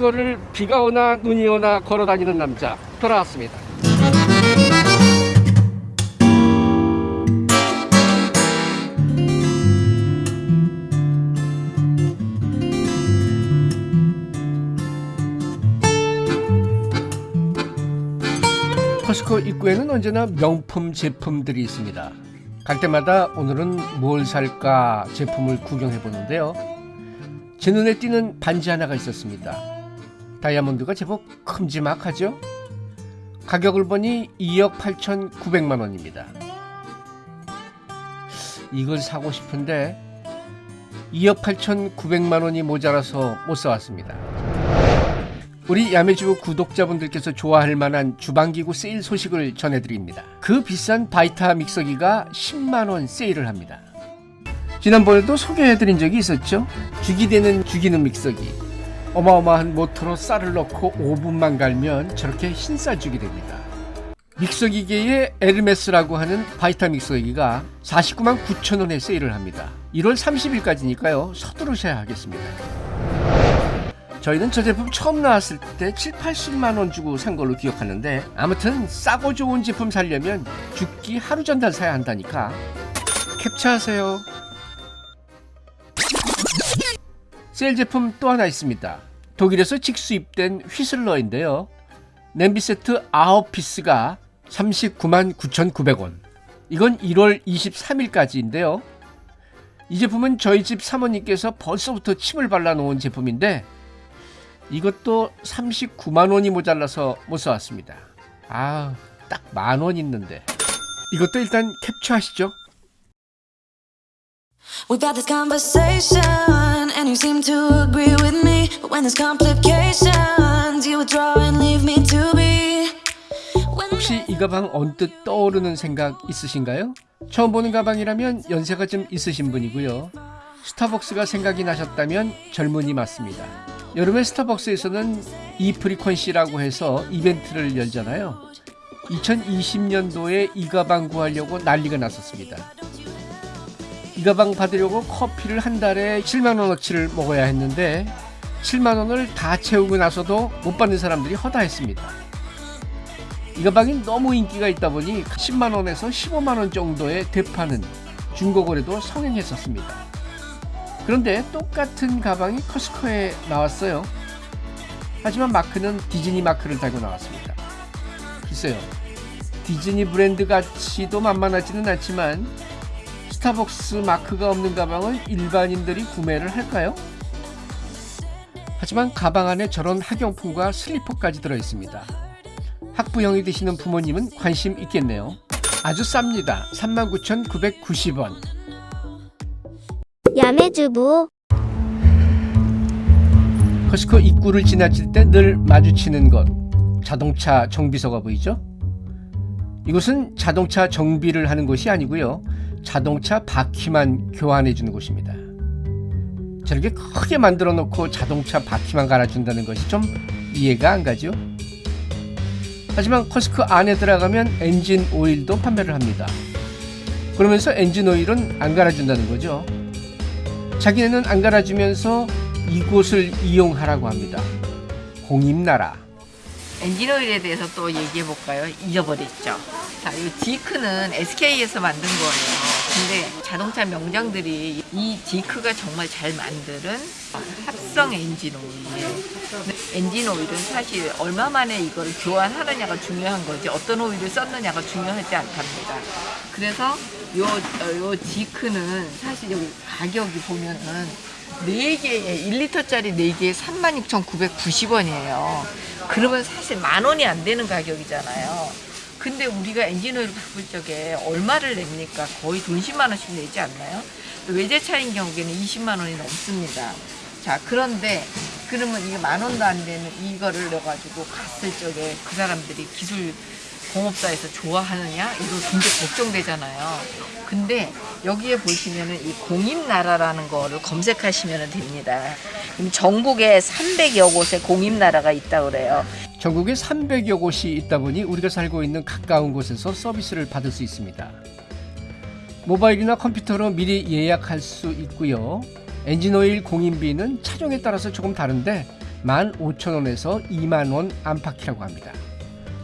커스코를 비가 오나 눈이 오나 걸어 다니는 남자 돌아왔습니다. 커스코 입구에는 언제나 명품 제품들이 있습니다. 갈 때마다 오늘은 뭘 살까 제품을 구경해 보는데요. 제 눈에 띄는 반지 하나가 있었습니다. 다이아몬드가 제법 큼지막하죠? 가격을 보니 2억 8,900만 원입니다. 이걸 사고 싶은데 2억 8,900만 원이 모자라서 못 사왔습니다. 우리 야매주부 구독자분들께서 좋아할 만한 주방기구 세일 소식을 전해드립니다. 그 비싼 바이타 믹서기가 10만원 세일을 합니다. 지난번에도 소개해드린 적이 있었죠? 죽이 되는 죽이는 믹서기. 어마어마한 모터로 쌀을 넣고 5분만 갈면 저렇게 흰 쌀죽이 됩니다. 믹서기계의 에르메스라고 하는 바이타 믹서기가 49만 9천원에 세일을 합니다. 1월 30일까지니까요. 서두르셔야 하겠습니다. 저희는 저 제품 처음 나왔을 때 7, 80만 원 주고 산 걸로 기억하는데 아무튼 싸고 좋은 제품 살려면 죽기 하루 전날 사야 한다니까 캡처하세요. 세일 제품 또 하나 있습니다. 독일에서 직수입된 휘슬러인데요. 냄비 세트 9피스가 39만 9,900원. 이건 1월 23일까지인데요. 이 제품은 저희 집 사모님께서 벌써부터 침을 발라놓은 제품인데 이것도 39만 원이 모자라서 못 사왔습니다. 아, 딱 만 원 있는데. 이것도 일단 캡처하시죠. You seem to agree with me. But when there's complications, you withdraw and leave me to be. 혹시 이 가방 언뜻 떠오르는 생각 있으신가요? 처음 보는 가방이라면 연세가 좀 있으신 분이고요. 스타벅스가 생각이 나셨다면 젊은이 맞습니다. 여름에 스타벅스에서는 이 프리퀀시라고 해서 이벤트를 열잖아요. 2020년도에 이 가방 구하려고 난리가 났었습니다. 이 가방 받으려고 커피를 한 달에 7만 원어치를 먹어야 했는데 7만 원을 다 채우고 나서도 못 받는 사람들이 허다했습니다. 이 가방이 너무 인기가 있다 보니 10만 원에서 15만 원 정도의 대파는 중고거래도 성행했었습니다. 그런데 똑같은 가방이 커스코에 나왔어요. 하지만 마크는 디즈니 마크를 달고 나왔습니다. 글쎄요. 디즈니 브랜드 가치도 만만하지는 않지만 스타벅스 마크가 없는 가방을 일반인들이 구매를 할까요? 하지만 가방 안에 저런 학용품과 슬리퍼까지 들어 있습니다. 학부형이 되시는 부모님은 관심 있겠네요. 아주 쌉니다. 39,990원. 야매주부 커스코 입구를 지나칠 때 늘 마주치는 것 자동차 정비소가 보이죠? 이곳은 자동차 정비를 하는 곳이 아니고요 자동차 바퀴만 교환해 주는 곳입니다 저렇게 크게 만들어 놓고 자동차 바퀴만 갈아준다는 것이 좀 이해가 안 가죠? 하지만 커스코 안에 들어가면 엔진 오일도 판매를 합니다 그러면서 엔진 오일은 안 갈아준다는 거죠 자기네는 안 갈아주면서 이곳을 이용하라고 합니다. 공임나라. 엔진 오일에 대해서 또 얘기해 볼까요? 잊어버렸죠. 자, 이 ZIC는 SK에서 만든 거예요. 근데 자동차 명장들이 이 ZIC가 정말 잘 만드는 합성 엔진 오일이에요. 엔진 오일은 사실 얼마 만에 이거를 교환하느냐가 중요한 거지 어떤 오일을 썼느냐가 중요하지 않답니다. 그래서 요, 어, 요 디크는 사실 여기 가격이 보면은 4개에 1리터짜리 4개에 36,990원이에요. 그러면 사실 만 원이 안 되는 가격이잖아요. 근데 우리가 엔진오일 바꿀 적에 얼마를 냅니까? 거의 돈 10만 원씩 내지 않나요? 외제차인 경우에는 20만 원이 넘습니다. 자, 그런데 그러면 이게 만 원도 안 되는 이거를 넣어가지고 갔을 적에 그 사람들이 기술 공업사에서 좋아하느냐? 이거 굉장히 걱정되잖아요. 근데 여기에 보시면은 이 공임나라라는 거를 검색하시면 됩니다. 전국에 300여 곳에 공임나라가 있다 그래요. 전국에 300여 곳이 있다 보니 우리가 살고 있는 가까운 곳에서 서비스를 받을 수 있습니다. 모바일이나 컴퓨터로 미리 예약할 수 있고요. 엔진오일 공임비는 차종에 따라서 조금 다른데 15,000원에서 2만원 안팎이라고 합니다.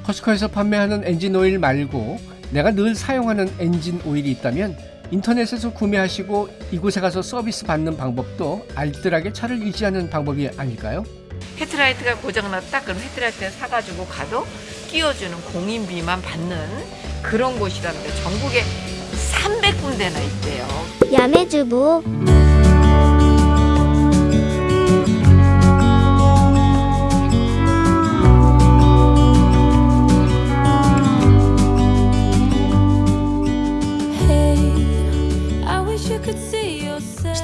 코스트코에서 판매하는 엔진 오일 말고 내가 늘 사용하는 엔진 오일이 있다면 인터넷에서 구매하시고 이곳에 가서 서비스 받는 방법도 알뜰하게 차를 유지하는 방법이 아닐까요? 헤드라이트가 고장났다? 그럼 헤드라이트 사가지고 가도 끼워주는 공임비만 받는 그런 곳이라는데 전국에 300군데나 있대요. 야매주부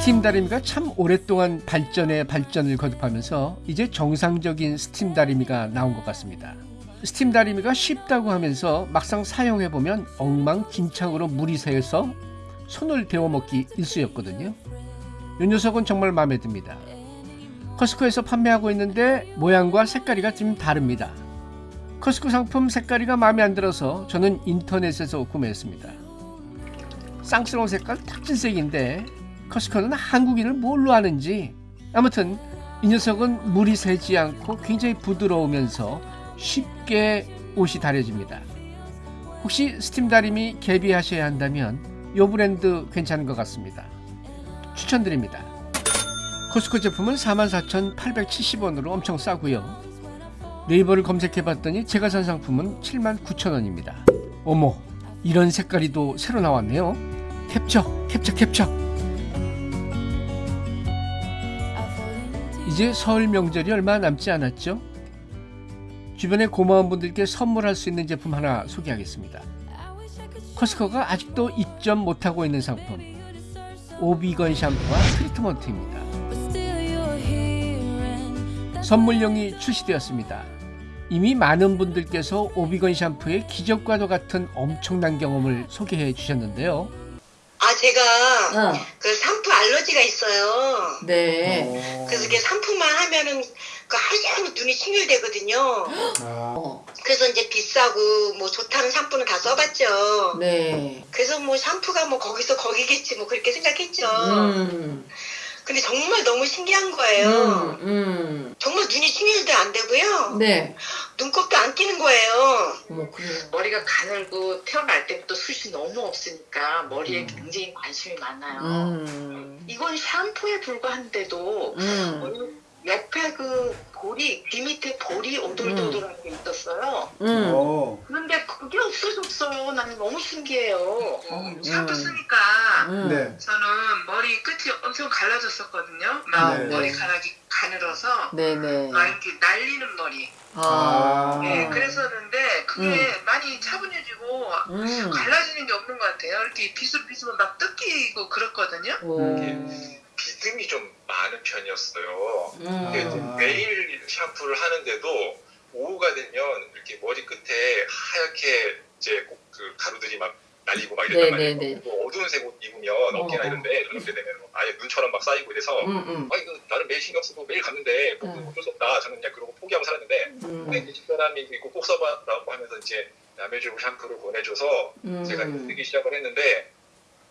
스팀 다리미가 참 오랫동안 발전에 발전을 거듭하면서 이제 정상적인 스팀 다리미가 나온 것 같습니다. 스팀 다리미가 쉽다고 하면서 막상 사용해 보면 엉망진창으로 물이 새서 손을 데어먹기 일쑤였거든요. 이 녀석은 정말 마음에 듭니다. 코스트코에서 판매하고 있는데 모양과 색깔이가 좀 다릅니다. 코스트코 상품 색깔이가 마음에 안 들어서 저는 인터넷에서 구매했습니다. 쌍스러운 색깔 탁진색인데 커스코는 한국인을 뭘로 아는지 아무튼 이 녀석은 물이 새지 않고 굉장히 부드러우면서 쉽게 옷이 다려집니다. 혹시 스팀 다림이 개비하셔야 한다면 이 브랜드 괜찮은 것 같습니다. 추천드립니다. 코스코 제품은 44,870원으로 엄청 싸고요. 네이버를 검색해봤더니 제가 산 상품은 79,000원입니다. 어머, 이런 색깔이 또 새로 나왔네요. 캡처, 캡처, 캡처. 이제 설 명절이 얼마 남지 않았죠? 주변에 고마운 분들께 선물할 수 있는 제품 하나 소개하겠습니다. 커스코가 아직도 입점 못하고 있는 상품. 오비건 샴푸와 트리트먼트입니다. 선물용이 출시되었습니다. 이미 많은 분들께서 오비건 샴푸의 기적과도 같은 엄청난 경험을 소개해 주셨는데요. 아, 제가 어, 그 샴푸 알러지가 있어요. 네. 그래서 이게 샴푸만 하면은 그 하루 종일 눈이 충혈되거든요. 어, 그래서 이제 비싸고 뭐 좋다는 샴푸는 다 써봤죠. 네. 그래서 뭐 샴푸가 뭐 거기서 거기겠지 뭐 그렇게 생각했죠. 음, 근데 정말 너무 신기한 거예요. 음, 음. 정말 눈이 충혈도 안 되고요. 네. 끼는 거예요. 어머, 그래요. 머리가 가늘고 태어날 때부터 숱이 너무 없으니까 머리에 굉장히 관심이 많아요. 음, 이건 샴푸에 불과한데도 음, 옆에 그 볼이 귀 밑에 볼이 오돌도돌한 게 있었어요. 음. 그런데 그게 없어졌어요. 나는 너무 신기해요. 샴푸 음. 쓰니까 음. 네. 저는 머리 끝이 엄청 갈라졌었거든요. 막 아, 네. 머리카락이 가늘어서 네네. 막 이렇게 날리는 머리. 아, 네, 그랬었는데 그게 음. 많이 차분해지고 음. 갈라지는 게 없는 것 같아요. 이렇게 비슬비슬 막 뜯기고 그랬거든요. 오. 비듬이 좀 많은 편이었어요. 음. 매일 샴푸를 하는데도 오후가 되면 이렇게 머리 끝에 하얗게 이제 꼭그 가루들이 막 날리고 막 이랬단 네, 말이에요. 네, 네. 뭐 어두운 색 옷 입으면 어깨나 어. 이런데 저녁 때 되면 아예 눈처럼 막 쌓이고 이래서 음, 음, 아 이거 나는 매일 신경 쓰고 매일 갔는데 뭐 음. 어쩔 수 없다. 저는 그냥 그러고 포기하고 살았는데 음. 근데 이제 집사람이 이거 꼭 써봐라고 하면서 이제 남해주고 샴푸를 보내줘서 음. 제가 쓰기 시작을 했는데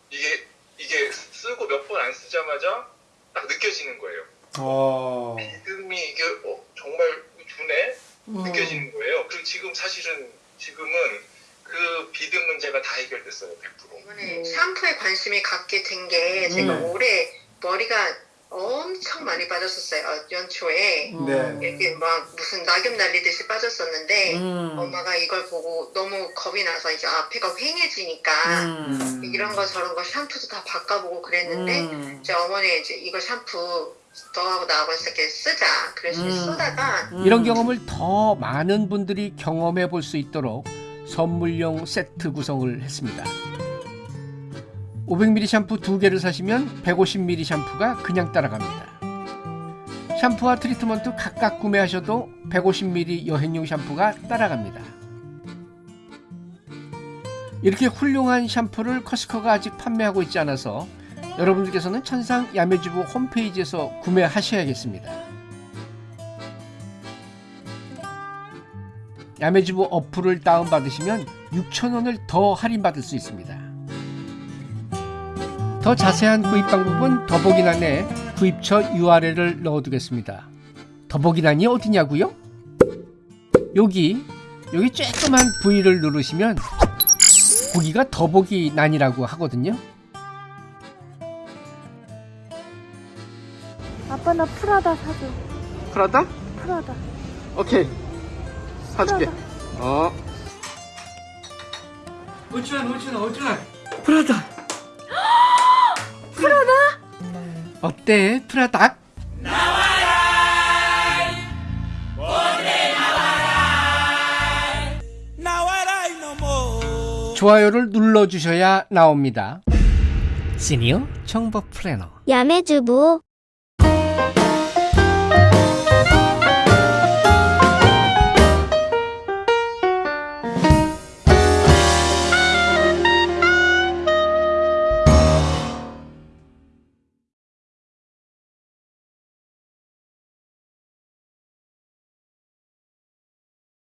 이게 이게 쓰고 몇 번 안 쓰자마자 딱 느껴지는 거예요. 어. 믿음이 이게 어, 정말 주네 음. 느껴지는 거예요. 그리고 지금 사실은 지금은 그 비듬 문제가 다 해결됐어요, 100%. 이번에 샴푸에 관심이 갖게 된 게 제가 음. 올해 머리가 엄청 많이 빠졌었어요. 어, 연초에. 네. 이렇게 막 무슨 낙엽 날리듯이 빠졌었는데 음. 엄마가 이걸 보고 너무 겁이 나서 이제 앞에가 휑해지니까 음. 이런 거 저런 거 샴푸도 다 바꿔보고 그랬는데 음. 이제 어머니 이제 이거 샴푸 너하고 나하고 이렇게 쓰자 그래서 음. 쓰다가 음. 이런 경험을 더 많은 분들이 경험해 볼 수 있도록 선물용 세트 구성을 했습니다. 500ml 샴푸 두 개를 사시면 150ml 샴푸가 그냥 따라갑니다. 샴푸와 트리트먼트 각각 구매하셔도 150ml 여행용 샴푸가 따라갑니다. 이렇게 훌륭한 샴푸를 커스코가 아직 판매하고 있지 않아서 여러분들께서는 천상 야매주부 홈페이지에서 구매하셔야겠습니다. 야매주부 어플을 다운받으시면 6,000원을 더 할인받을 수 있습니다. 더 자세한 구입 방법은 더보기란에 구입처 URL을 넣어두겠습니다. 더보기란이 어디냐고요? 여기 여기 쬐끄만 V를 누르시면 거기가 더보기란이라고 하거든요. 아빠 나 프라다 사줘. 프라다? 프라다. 오케이 사줄게. 어. 오춘아 오춘아 오춘아 프라다. 프라다? 어때 프라다? 좋아요를 눌러주셔야 나옵니다. 시니어 정보 플래너 야매주부.